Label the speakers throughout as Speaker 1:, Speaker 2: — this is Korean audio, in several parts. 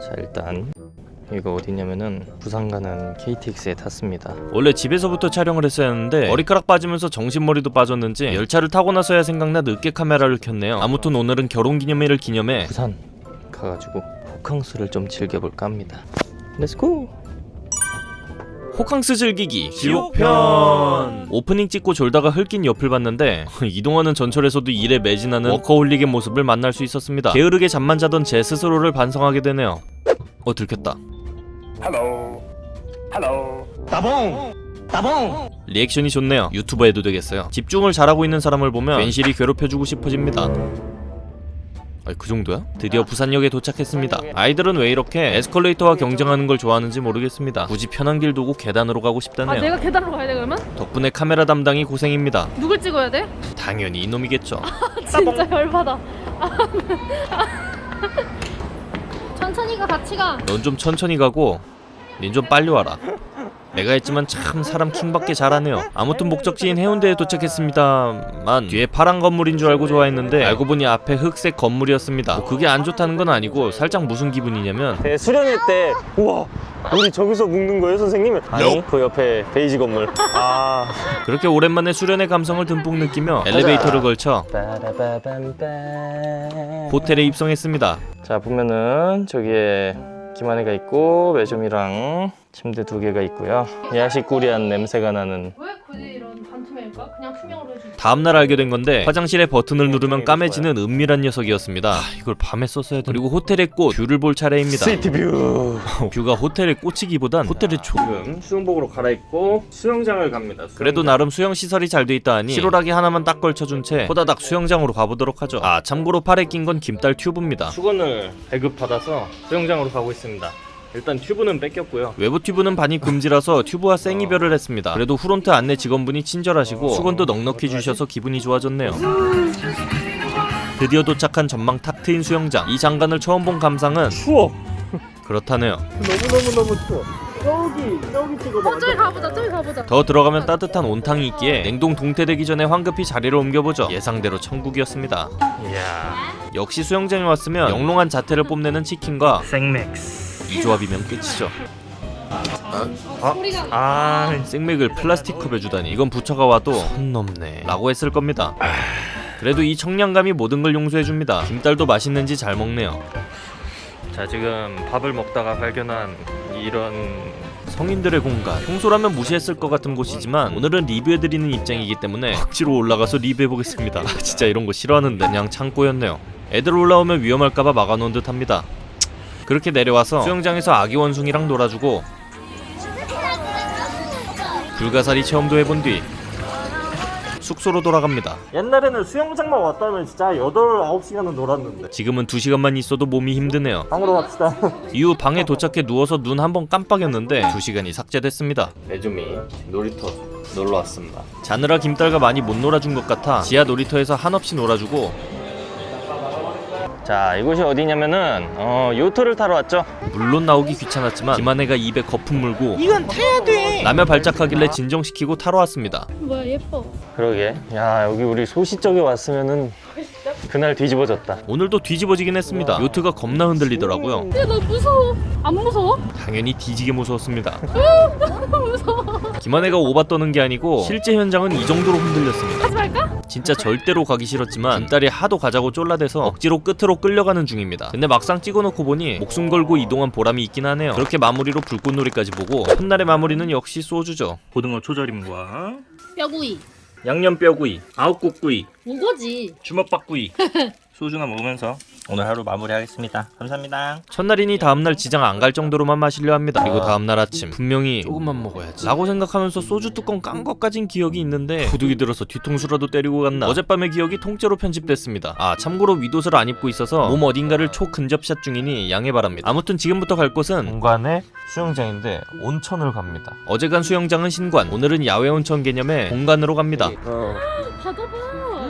Speaker 1: 자 일단 이거 어디냐면은 부산 가는 KTX에 탔습니다.
Speaker 2: 원래 집에서부터 촬영을 했어야 했는데 머리카락 빠지면서 정신머리도 빠졌는지 열차를 타고 나서야 생각나 늦게 카메라를 켰네요. 아무튼 오늘은 결혼기념일을 기념해
Speaker 1: 부산 가가지고 호캉스를 좀 즐겨볼까 합니다. Let's go!
Speaker 2: 호캉스 즐기기. 지옥편. 오프닝 찍고 졸다가 힐끔 옆을 봤는데 이동하는 전철에서도 일에 매진하는 워커홀릭의 모습을 만날 수 있었습니다. 게으르게 잠만 자던 제 스스로를 반성하게 되네요. 어 들켰다.
Speaker 3: Hello. Hello.
Speaker 2: 리액션이 좋네요. 유튜버 해도 되겠어요. 집중을 잘하고 있는 사람을 보면 괜시리 괴롭혀주고 싶어집니다 아니 그 정도야? 드디어 부산역에 도착했습니다. 아이들은 왜 이렇게 에스컬레이터와 경쟁하는 걸 좋아하는지 모르겠습니다. 굳이 편한 길 두고 계단으로 가고
Speaker 4: 아
Speaker 2: 싶다네요
Speaker 4: 내가 계단으로 가야 돼 그러면?
Speaker 2: 덕분에 카메라 담당이 고생입니다.
Speaker 4: 누굴 찍어야 돼?
Speaker 2: 당연히 이놈이겠죠.
Speaker 4: 진짜 열받아. 천천히 가 같이 가.
Speaker 2: 넌 좀 천천히 가고 닌 좀 빨리 와라 내가 했지만 참 사람 킹받게 잘하네요. 아무튼 목적지인 해운대에 도착했습니다만 뒤에 파란 건물인 줄 알고 좋아했는데 알고 보니 앞에 흑색 건물이었습니다. 뭐 그게 안 좋다는 건 아니고 살짝 무슨 기분이냐면
Speaker 1: 네, 수련회 때 우와 우리 저기서 묶는 거예요 선생님? 아니 그 옆에 베이지 건물. 아.
Speaker 2: 그렇게 오랜만에 수련의 감성을 듬뿍 느끼며 엘리베이터를 걸쳐 호텔에 입성했습니다.
Speaker 1: 자 보면은 저기에 김한이가 있고 매점이랑 침대 두 개가 있고요. 야시꾸리한 냄새가 나는
Speaker 2: 다음날 알게 된 건데 화장실에 버튼을 누르면 까매지는 은밀한 녀석이었습니다. 아, 이걸 밤에 썼어야 돼 그리고 호텔의 꽃 view를 볼 차례입니다.
Speaker 1: city view
Speaker 2: view가 호텔의 꽃이기보단 호텔의 조
Speaker 1: 지금 수영복으로 갈아입고 수영장을 갑니다.
Speaker 2: 그래도 나름 수영 시설이 잘 돼 있다 하니 실오라기 하나만 딱 걸쳐준 채 호다닥 수영장으로 가보도록 하죠. 아 참고로 팔에 낀 건 김딸 튜브입니다.
Speaker 1: 수건을 배급받아서 수영장으로 가고 있습니다 일단 튜브는 뺏겼고요.
Speaker 2: 외부 튜브는 반입 금지라서 튜브와 생이별을 했습니다. 그래도 후론트 안내 직원분이 친절하시고 수건도 넉넉히 주셔서 기분이 좋아졌네요. 드디어 도착한 전망 탁 트인 수영장. 이 장관을 처음 본 감상은
Speaker 1: 추워
Speaker 2: 그렇다네요.
Speaker 1: 너무너무너무 추워 저기 저기 찍어봐.
Speaker 4: 어 저기 가보자 저기 가보자.
Speaker 2: 더 들어가면 따뜻한 온탕이 있기에 냉동 동태되기 전에 황급히 자리를 옮겨보죠. 예상대로 천국이었습니다.
Speaker 1: 이야.
Speaker 2: 역시 수영장에 왔으면 영롱한 자태를 뽐내는 치킨과
Speaker 1: 생맥스
Speaker 2: 이 조합이면 끝이죠.
Speaker 4: 소리가
Speaker 1: 아
Speaker 2: 생맥을 플라스틱 컵에 주다니. 이건 부처가 와도 선 넘네. 라고 했을 겁니다. 그래도 이 청량감이 모든 걸 용서해줍니다. 김딸도 맛있는지 잘 먹네요.
Speaker 1: 자 지금 밥을 먹다가 발견한 이런
Speaker 2: 성인들의 공간. 평소라면 무시했을 것 같은 곳이지만 오늘은 리뷰해드리는 입장이기 때문에 억지로 올라가서 리뷰해보겠습니다. 아, 진짜 이런 거 싫어하는데. 그냥 창고였네요. 애들 올라오면 위험할까봐 막아놓은 듯 합니다 그렇게 내려와서 수영장에서 아기 원숭이랑 놀아주고 불가사리 체험도 해본 뒤 숙소로 돌아갑니다.
Speaker 1: 옛날에는 수영장만 왔다면 진짜 8, 9시간은 놀았는데.
Speaker 2: 지금은 2시간만 있어도 몸이 힘드네요.
Speaker 1: 방으로 갑시다.
Speaker 2: 이후 방에 도착해 누워서 눈 한 번 깜빡였는데 2시간이 삭제됐습니다.
Speaker 1: 매주미 놀이터 놀러 왔습니다.
Speaker 2: 자느라 김딸과 많이 못 놀아준 것 같아 지하 놀이터에서 한없이 놀아주고
Speaker 1: 자 이곳이 어디냐면은 어 요트를 타러 왔죠?
Speaker 2: 물론 나오기 귀찮았지만 김한혜가 입에 거품 물고 이건 타야 돼. 라며 발작하길래 진정시키고 타러 왔습니다.
Speaker 4: 뭐야 예뻐.
Speaker 1: 그러게. 야 여기 우리 소시적에 왔으면은 그날 뒤집어졌다.
Speaker 2: 오늘도 뒤집어지긴 했습니다. 요트가 겁나 흔들리더라고요.
Speaker 4: 야나 무서워? 안 무서워?
Speaker 2: 당연히 뒤지게 무서웠습니다.
Speaker 4: 무서워.
Speaker 2: 김한혜가 오바 떠는 게 아니고 실제 현장은 이 정도로 흔들렸습니다.
Speaker 4: 하지 말까?
Speaker 2: 진짜 절대로 가기 싫었지만 김딸이 하도 가자고 쫄라대서 억지로 끝으로 끌려가는 중입니다. 근데 막상 찍어놓고 보니 목숨 걸고 이동한 보람이 있긴 하네요. 그렇게 마무리로 불꽃놀이까지 보고 첫날의 마무리는 역시 소주죠.
Speaker 1: 고등어 초절임과
Speaker 4: 뼈구이
Speaker 1: 양념 뼈구이 아욱국구이
Speaker 4: 우거지.
Speaker 1: 주먹밥구이. 소주나 먹으면서 오늘 하루 마무리하겠습니다. 감사합니다.
Speaker 2: 첫날이니 다음날 지장 안 갈 정도로만 마시려 합니다. 그리고 다음날 아침 분명히 조금만 먹어야지. 라고 생각하면서 소주 뚜껑 깐 것까진 기억이 있는데 도둑이 들어서 뒤통수라도 때리고 갔나? 어젯밤의 기억이 통째로 편집됐습니다. 아 참고로 윗옷을 안 입고 있어서 몸 어딘가를 초근접샷 중이니 양해 바랍니다. 아무튼 지금부터 갈 곳은
Speaker 1: 공간의 수영장인데 온천을 갑니다.
Speaker 2: 어제 간 수영장은 신관 오늘은 야외 온천 개념의 공간으로 갑니다.
Speaker 4: 바다 봐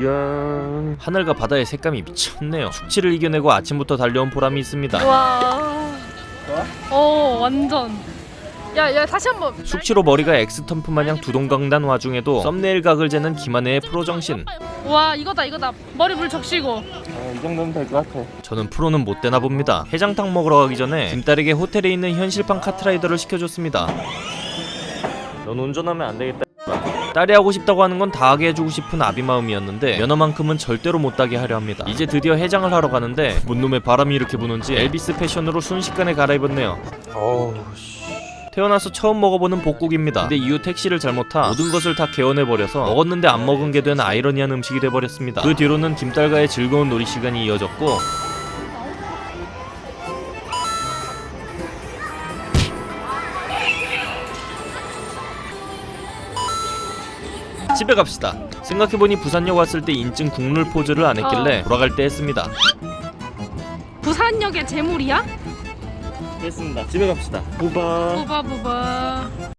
Speaker 1: 이야
Speaker 2: 하늘과 바다의 색감이 미쳤네요 숙취를 이겨내고 아침부터 달려온 보람이 있습니다
Speaker 4: 와. 어 완전
Speaker 5: 야, 야, 다시 한번.
Speaker 2: 숙취로 머리가 엑스텀프 마냥 두동강난 와중에도 썸네일 각을 재는 김한혜의 프로 정신
Speaker 5: 와, 이거다, 이거다. 머리 물 적시고.
Speaker 1: 어, 이 정도면 될 것 같아.
Speaker 2: 저는 프로는 못 되나 봅니다 해장탕 먹으러 가기 전에 김딸에게 호텔에 있는 현실판 카트라이더를 시켜줬습니다
Speaker 1: 넌 운전하면 안 되겠다.
Speaker 2: 딸이 하고 싶다고 하는 건 다 하게 해주고 싶은 아비 마음이었는데 면허만큼은 절대로 못 따게 하려 합니다 이제 드디어 해장을 하러 가는데 뭔 놈의 바람이 이렇게 부는지 엘비스 패션으로 순식간에 갈아입었네요
Speaker 1: 어우 씨.
Speaker 2: 태어나서 처음 먹어보는 복국입니다. 근데 이후 택시를 잘못 타 모든 것을 다 개원해버려서 먹었는데 안 먹은 게 된 아이러니한 음식이 돼버렸습니다. 그 뒤로는 김딸과의 즐거운 놀이 시간이 이어졌고 집에 갑시다. 생각해보니 부산역 왔을 때 인증 국룰 포즈를 안 했길래 돌아갈 때 했습니다.
Speaker 5: 부산역의 재물이야?
Speaker 1: 됐습니다. 집에 갑시다. 부바.
Speaker 5: 부바, 부바.